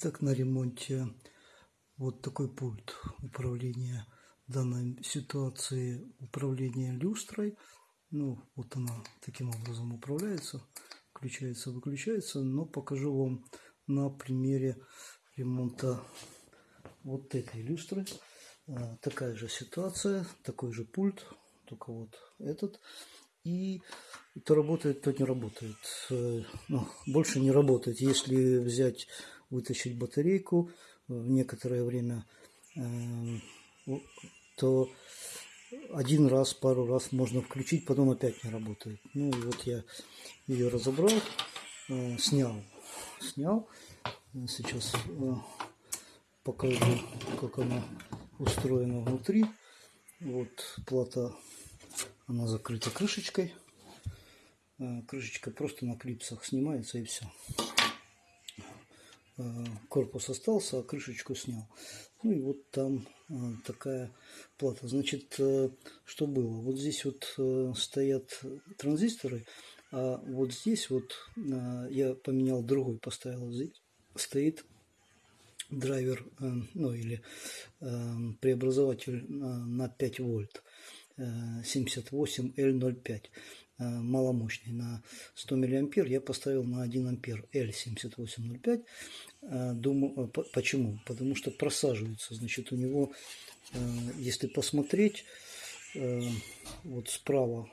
Итак, на ремонте вот такой пульт управления данной ситуации, управления люстрой. Ну, вот она таким образом управляется, включается, выключается. Но покажу вам на примере ремонта вот этой люстры. А, такая же ситуация, такой же пульт, только вот этот. И то работает, то не работает. Э, ну, больше не работает. Если взять вытащить батарейку в некоторое время, эм, то один раз, пару раз можно включить, потом опять не работает. Ну и вот я ее разобрал, э, снял, снял. Сейчас э, покажу, как она устроена внутри. Вот плата, она закрыта крышечкой. Э, крышечка просто на клипсах снимается и все. Э, корпус остался, а крышечку снял. Ну и вот там э, такая плата. Значит, э, что было? Вот здесь вот стоят транзисторы, а вот здесь вот я поменял другой, поставил здесь, стоит драйвер, ну или преобразователь на 5 вольт 78L05. Э, маломощный. На 100 миллиампер я поставил на 1 ампер L7805 э, думаю э, почему? Потому что просаживается. Значит у него если посмотреть вот справа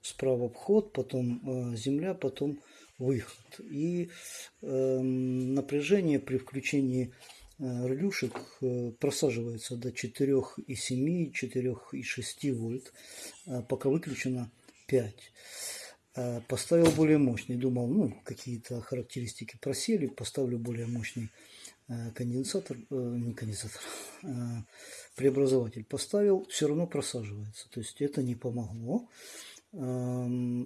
справа вход потом земля потом выход. И напряжение при включении релюшек просаживается до 4,7 4,6 вольт. Пока выключена 5. Э, поставил более мощный. Думал, ну, какие-то характеристики просели. Поставлю более мощный э, конденсатор, э, не конденсатор, преобразователь. Поставил, все равно просаживается. То есть это не помогло.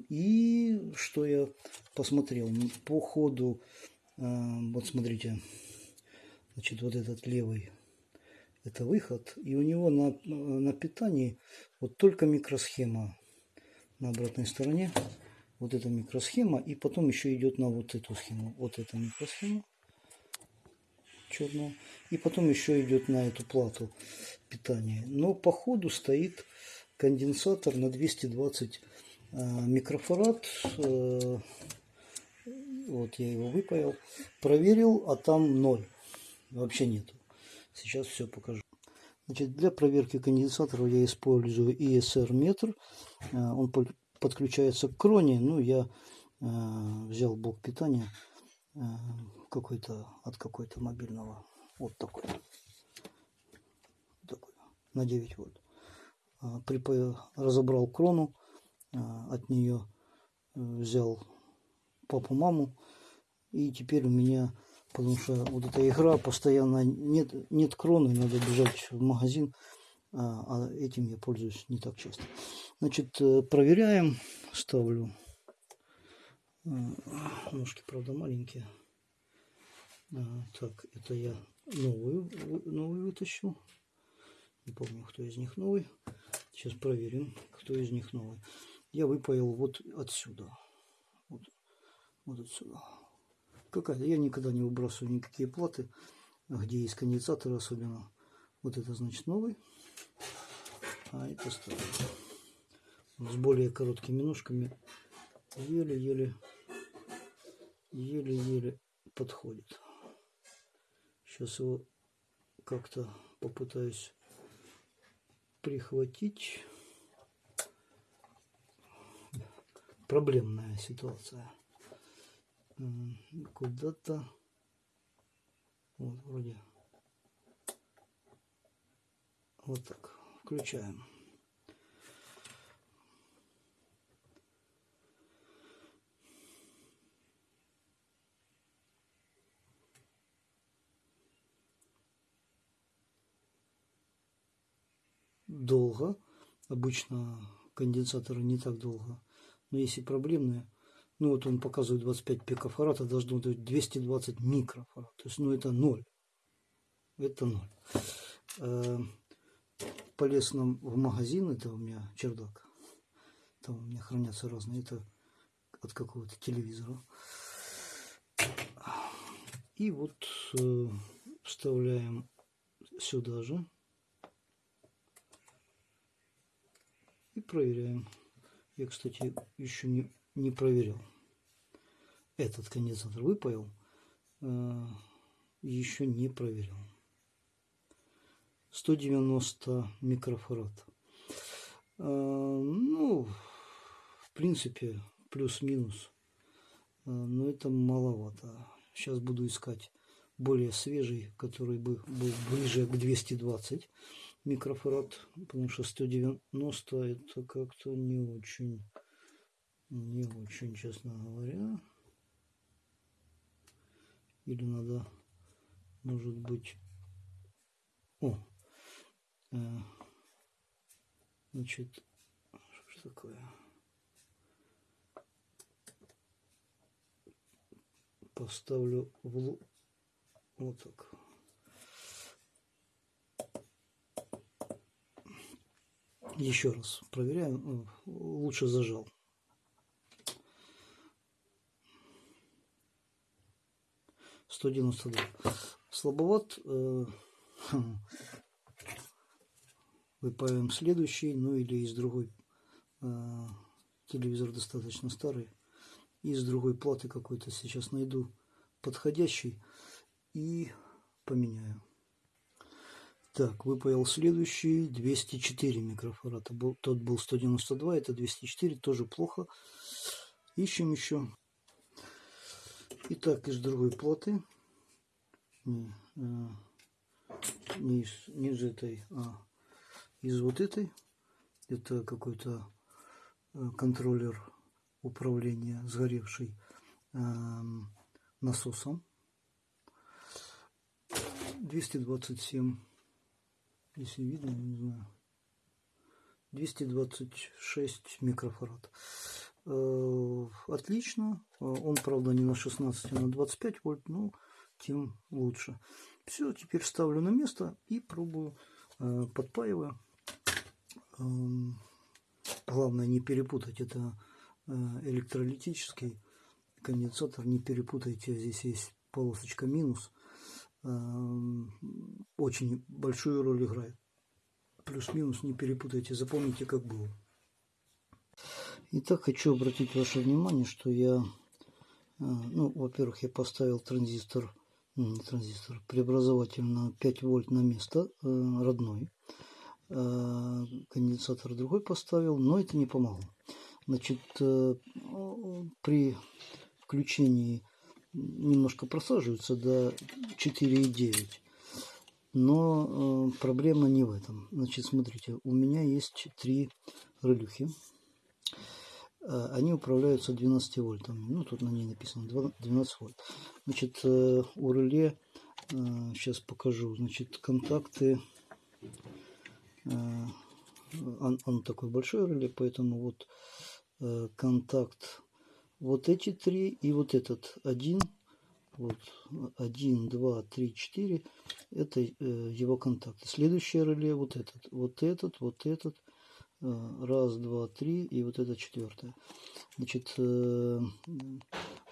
И что я посмотрел? По ходу, вот смотрите, значит, вот этот левый это выход, и у него на, на питании вот только микросхема на обратной стороне вот эта микросхема и потом еще идет на вот эту схему вот эта микросхема черная и потом еще идет на эту плату питания. Но по ходу стоит конденсатор на 220 э, микрофарад э, вот я его выпаял проверил а там ноль. Вообще нету. Сейчас все покажу Значит, для проверки конденсаторов я использую ESR метр. Э, он подключается к кроне. Ну, я э, взял блок питания э, какой-то от какой-то мобильного. Вот такой. такой на 9 вольт. Разобрал крону. От нее взял папу-маму. И теперь у меня потому что вот эта игра постоянно нет, нет кроны, надо бежать в магазин, а, а этим я пользуюсь не так часто. Значит, э, проверяем, ставлю. Э, ножки, правда, маленькие. А, так, это я новую, новую вытащу. Не помню, кто из них новый. Сейчас проверим, кто из них новый. Я выпаял вот отсюда. Вот, вот отсюда какая-то. Я никогда не выбрасываю никакие платы, где есть конденсаторы особенно. Вот это значит новый. А это старый. С более короткими ножками. Еле-еле, еле-еле подходит. Сейчас его как-то попытаюсь прихватить. Проблемная ситуация куда-то. Вот вроде. Вот так. Включаем. Долго. Обычно конденсаторы не так долго. Но если проблемные ну вот он показывает 25 пикофарад, а должно быть 220 микрофарад. То есть, ну это ноль. Это ноль. Э, полез нам в магазин, это у меня чердак. Там у меня хранятся разные, это от какого-то телевизора. И вот э, вставляем сюда же. И проверяем. Я, кстати, еще не, не проверял. Этот конденсатор выпаял. Э, еще не проверял. 190 микрофарад. Э, ну, в принципе, плюс-минус. Э, но это маловато. Сейчас буду искать более свежий, который бы был ближе к 220 микрофарад, потому что 190 это как-то не очень, не очень, честно говоря. Или надо, может быть, о, э, значит, что такое? Поставлю в вот так. Еще раз проверяем. Лучше зажал. Сто девяносто два. Слабоват. Э, выпаиваем следующий, ну или из другой. Э, телевизор достаточно старый. Из другой платы какой-то сейчас найду подходящий и поменяю. Так, выпаял следующий 204 микрофарада. Тот был 192, это 204, тоже плохо. Ищем еще. Итак, из другой платы. Не, а, не, из, не из этой, а из вот этой. Это какой-то э, контроллер управления сгоревший э, насосом. 227 если видно, не знаю. 226 микрофарад. Э, отлично. Э, он, правда, не на 16, а на 25 вольт, но тем лучше. Все, теперь ставлю на место и пробую, э, подпаиваю. Эм, главное не перепутать, это электролитический конденсатор, не перепутайте, здесь есть полосочка минус – Эм, очень большую роль играет. Плюс-минус не перепутайте, запомните, как было. Итак, хочу обратить ваше внимание, что я, э, ну, во-первых, я поставил транзистор, транзистор, преобразователь на 5 вольт на место э, родной. Э, конденсатор другой поставил, но это не помогло. Значит, при включении немножко просаживаются до 4,9. Но э, проблема не в этом. Значит, смотрите, у меня есть три релюхи. Э, они управляются 12 вольтами. Ну, тут на ней написано 12 вольт. Значит, э, у реле, э, сейчас покажу, значит, контакты. Э, он, он такой большой реле, поэтому вот э, контакт вот эти три и вот этот один, вот один, два, три, четыре, это э, его контакты. Следующее реле вот этот, вот этот, вот этот, э, раз, два, три и вот это четвертое. Значит, э,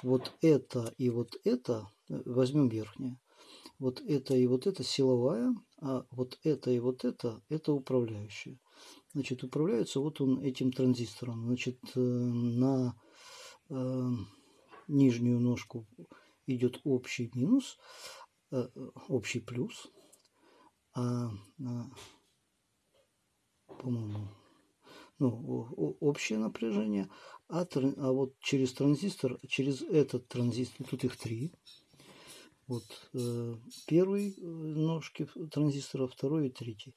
вот это и вот это, э, возьмем верхнее, вот это и вот это силовая, а вот это и вот это, это управляющая. Значит, управляется вот он этим транзистором. Значит, э, на э, нижнюю ножку идет общий минус, э, общий плюс, а по-моему, ну, общее напряжение, а, а вот через транзистор, через этот транзистор, тут их три, вот э, первый э, ножки транзистора, второй и третий.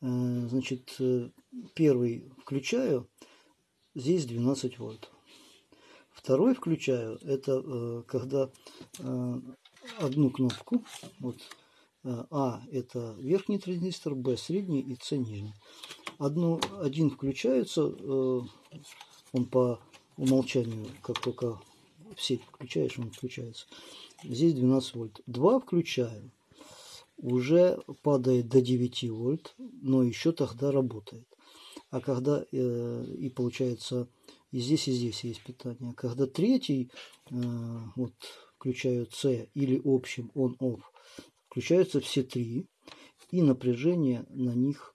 Э, значит, э, первый включаю, здесь 12 вольт. Второй включаю, это э, когда э, одну кнопку, вот, А это верхний транзистор, Б средний и С нижний. Одну, один включается, э, он по умолчанию, как только в сеть включаешь, он включается. Здесь 12 вольт. Два включаю, уже падает до 9 вольт, но еще тогда работает. А когда э, и получается и здесь, и здесь есть питание. Когда третий, э, вот включаю C или общим on-off, включаются все три, и напряжение на них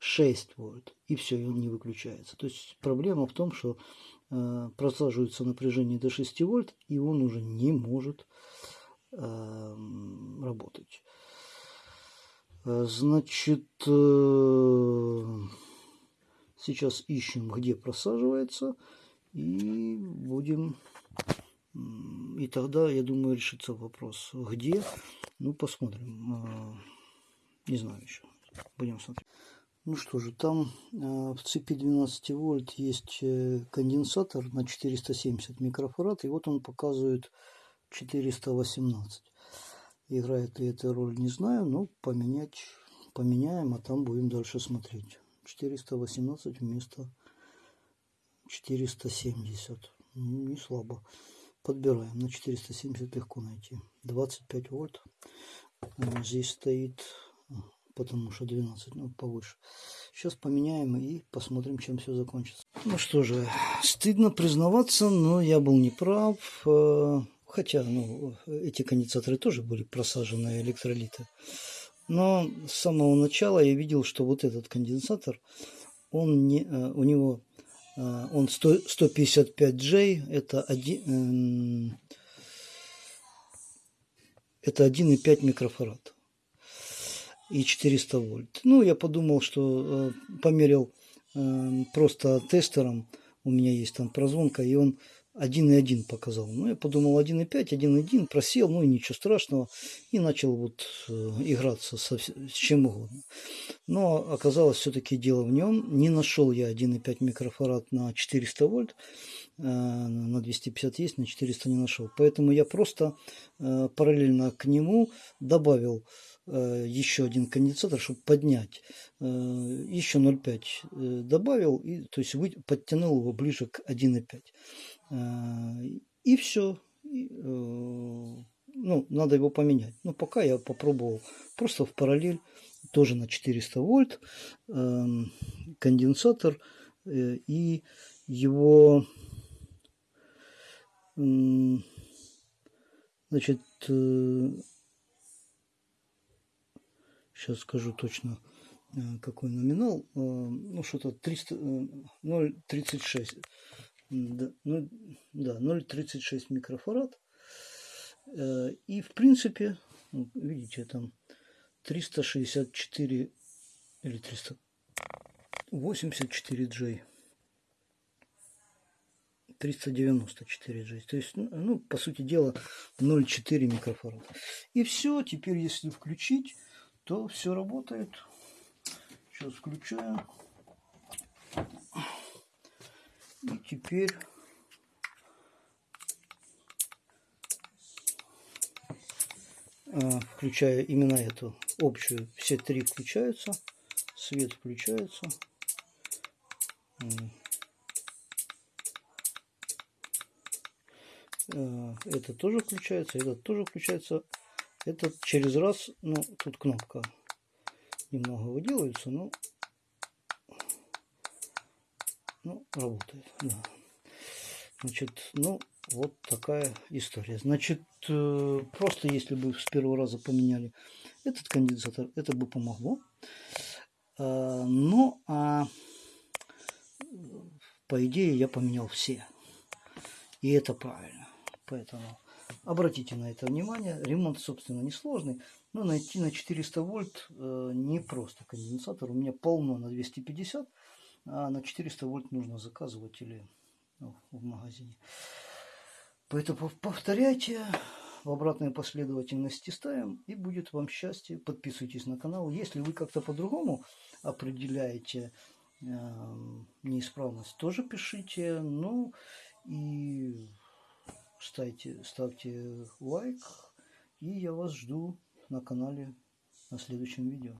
6 вольт, и все, и он не выключается. То есть проблема в том, что э, просаживается напряжение до 6 вольт, и он уже не может э, работать. Значит, э, сейчас ищем, где просаживается, и будем... И тогда, я думаю, решится вопрос, где. Ну, посмотрим. Э, не знаю еще. Будем смотреть. Ну что же, там э, в цепи 12 вольт есть э, конденсатор на 470 микрофарад, и вот он показывает 418. Играет ли эта роль, не знаю, но поменять поменяем, а там будем дальше смотреть. 418 вместо 470. Ну, не слабо. Подбираем. На 470 легко найти. 25 вольт. Здесь стоит потому что 12, ну, повыше. Сейчас поменяем и посмотрим, чем все закончится. Ну что же, стыдно признаваться, но я был неправ. Э, хотя, ну, эти конденсаторы тоже были просажены электролиты. Но с самого начала я видел, что вот этот конденсатор, он не, э, у него он 100, 155J, это один, эм, это 1,5 микрофарад и 400 вольт. Ну, я подумал, что э, померил э, просто тестером, у меня есть там прозвонка, и он 1,1 показал. Ну, я подумал 1,5, 1,1, просел, ну и ничего страшного. И начал вот э, играться со, с чем угодно. Но оказалось все-таки дело в нем. Не нашел я 1,5 микрофарад на 400 вольт. Э, на 250 есть, на 400 не нашел. Поэтому я просто э, параллельно к нему добавил еще один конденсатор, чтобы поднять. Э, еще 0,5 э, добавил, и, то есть подтянул его ближе к 1,5. И все. Ну, надо его поменять. Но пока я попробовал просто в параллель, тоже на 400 вольт, конденсатор и его значит сейчас скажу точно э, какой номинал, э, ну что-то 300, 0,36, э, да, ну, да 0,36 микрофарад. И в принципе, видите, там 364 или 384 J. 394 J. То есть, ну, по сути дела, 0,4 микрофарад. И все, теперь если включить, то все работает. Сейчас включаю. И теперь а, включая именно эту общую, все три включаются, свет включается. А, это тоже включается, этот тоже включается. Этот через раз, ну, тут кнопка немного выделывается, но ну, работает, да. Значит, ну, вот такая история. Значит, э, просто если бы с первого раза поменяли этот конденсатор, это бы помогло. А, ну, а по идее я поменял все. И это правильно. Поэтому Обратите на это внимание. Ремонт, собственно, несложный. Но найти на 400 вольт э, не просто конденсатор. У меня полно на 250, а на 400 вольт нужно заказывать или ну, в магазине. Поэтому повторяйте, в обратной последовательности ставим, и будет вам счастье. Подписывайтесь на канал. Если вы как-то по-другому определяете э, неисправность, тоже пишите. Ну и ставьте, ставьте лайк. И я вас жду на канале на следующем видео.